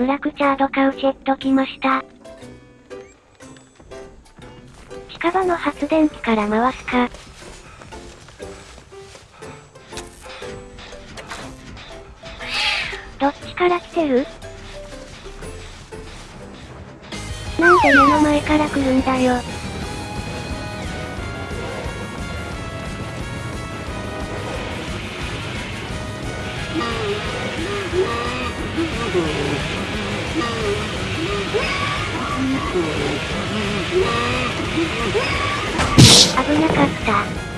フラクチャードカウチェット来ました。近場の発電機から回すか。どっちから来てる？なんで目の前から来るんだよ。危なかった。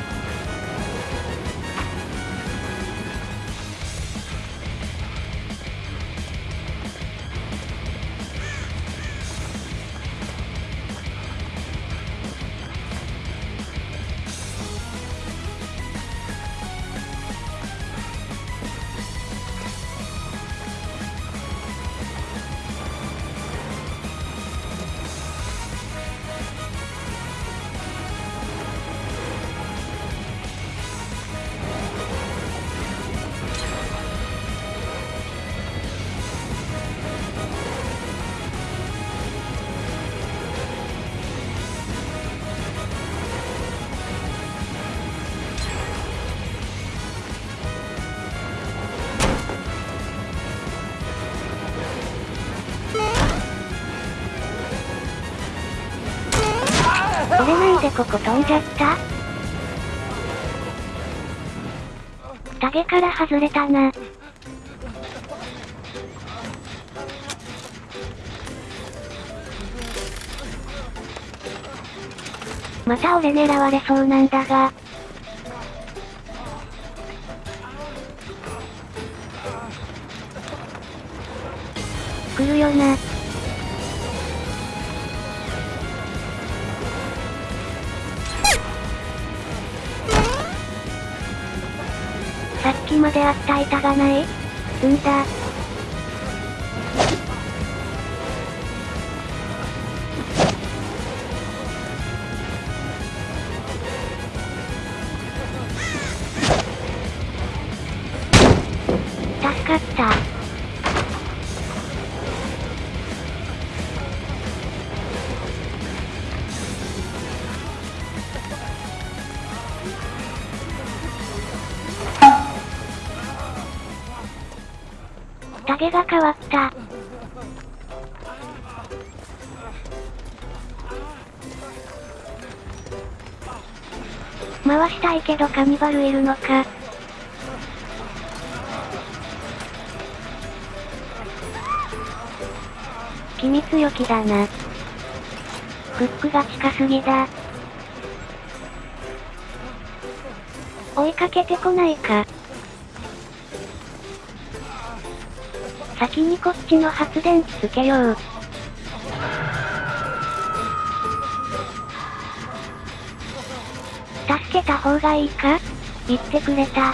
でここ飛んじゃった？タゲから外れたな。また俺狙われそうなんだが。来るよな。であった板がないんだ。助かった。タゲが変わった。回したいけどカニバルいるのか。君強気だな。フックが近すぎだ。追いかけてこないか。先にこっちの発電機つけよう。助けた方がいいか？言ってくれた。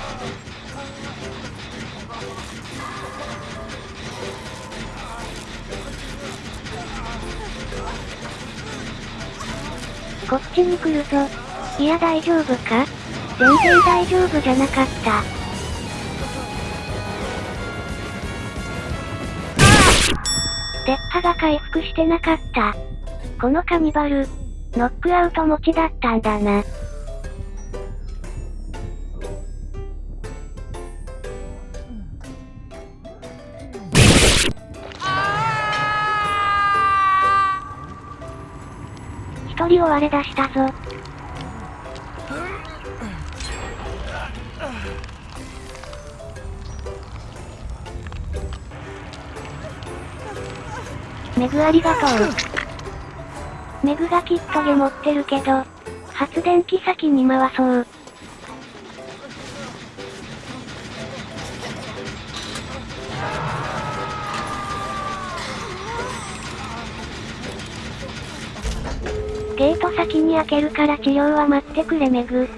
こっちに来るぞ。いや大丈夫か？全然大丈夫じゃなかった。デッハが回復してなかった。このカニバル、ノックアウト持ちだったんだな。一人を割れ出したぞ。メグありがとう。メグがキットゲ持ってるけど、発電機先に回そう。ゲート先に開けるから治療は待ってくれメグ。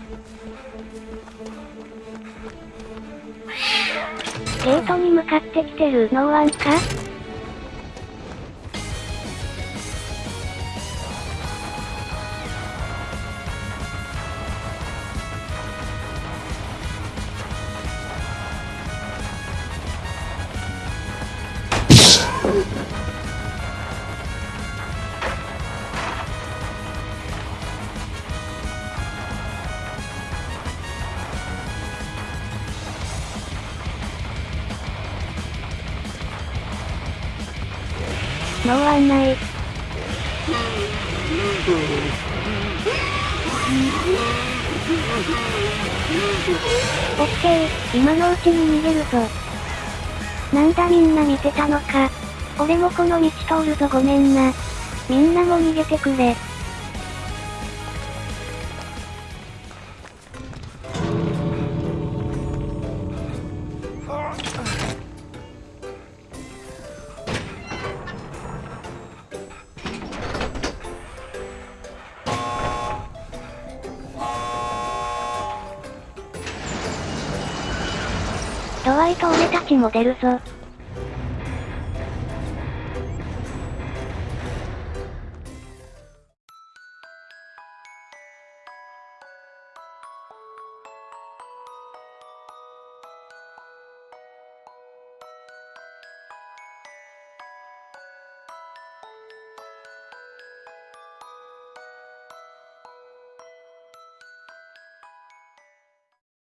ゲートに向かってきてるノーワンかノー案内。オッケー、今のうちに逃げるぞ。なんだみんな見てたのか。俺もこの道通るぞごめんな。みんなも逃げてくれ。ドワイト俺たちも出るぞ。